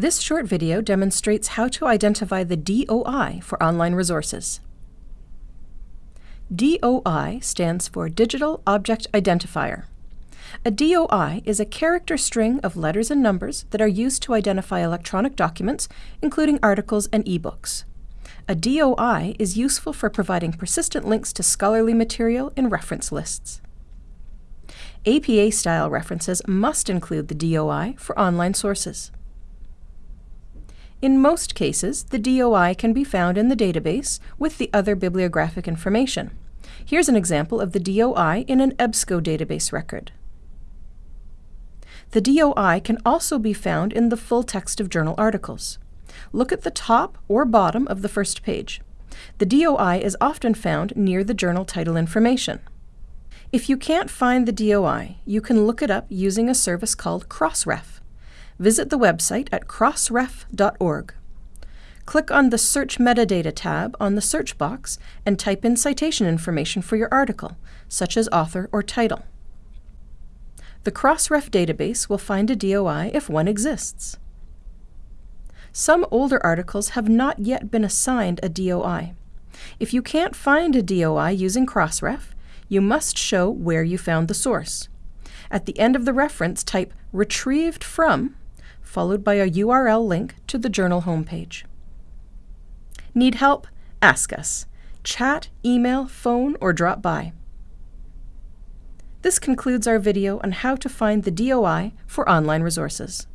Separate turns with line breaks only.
This short video demonstrates how to identify the DOI for online resources. DOI stands for Digital Object Identifier. A DOI is a character string of letters and numbers that are used to identify electronic documents, including articles and ebooks. A DOI is useful for providing persistent links to scholarly material in reference lists. APA-style references must include the DOI for online sources. In most cases, the DOI can be found in the database with the other bibliographic information. Here's an example of the DOI in an EBSCO database record. The DOI can also be found in the full text of journal articles. Look at the top or bottom of the first page. The DOI is often found near the journal title information. If you can't find the DOI, you can look it up using a service called Crossref. Visit the website at crossref.org. Click on the Search Metadata tab on the search box and type in citation information for your article, such as author or title. The Crossref database will find a DOI if one exists. Some older articles have not yet been assigned a DOI. If you can't find a DOI using Crossref, you must show where you found the source. At the end of the reference, type retrieved from, followed by a URL link to the journal homepage. Need help? Ask us. Chat, email, phone, or drop by. This concludes our video on how to find the DOI for online resources.